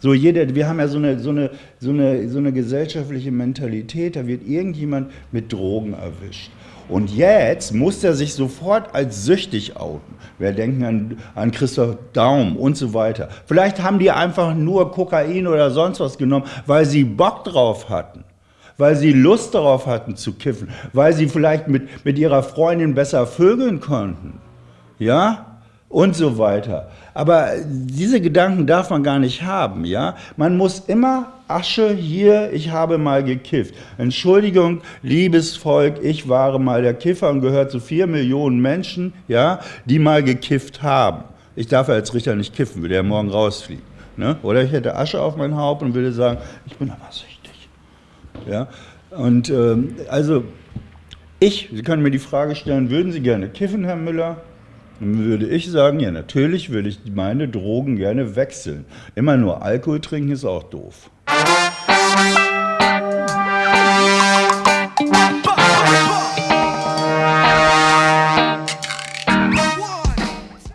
So jeder, wir haben ja so eine, so, eine, so, eine, so eine gesellschaftliche Mentalität, da wird irgendjemand mit Drogen erwischt. Und jetzt muss er sich sofort als süchtig outen. Wir denken an, an Christoph Daum und so weiter. Vielleicht haben die einfach nur Kokain oder sonst was genommen, weil sie Bock drauf hatten weil sie Lust darauf hatten zu kiffen, weil sie vielleicht mit, mit ihrer Freundin besser vögeln konnten. Ja? Und so weiter. Aber diese Gedanken darf man gar nicht haben, ja? Man muss immer Asche hier, ich habe mal gekifft. Entschuldigung, liebes Volk, ich war mal der Kiffer und gehört zu vier Millionen Menschen, ja, die mal gekifft haben. Ich darf ja als Richter nicht kiffen, würde ja morgen rausfliegen. Ne? Oder ich hätte Asche auf mein Haupt und würde sagen, ich bin aber süchtig. Ja? Und ähm, also, ich, Sie können mir die Frage stellen, würden Sie gerne kiffen, Herr Müller? Dann würde ich sagen, ja, natürlich würde ich meine Drogen gerne wechseln. Immer nur Alkohol trinken ist auch doof.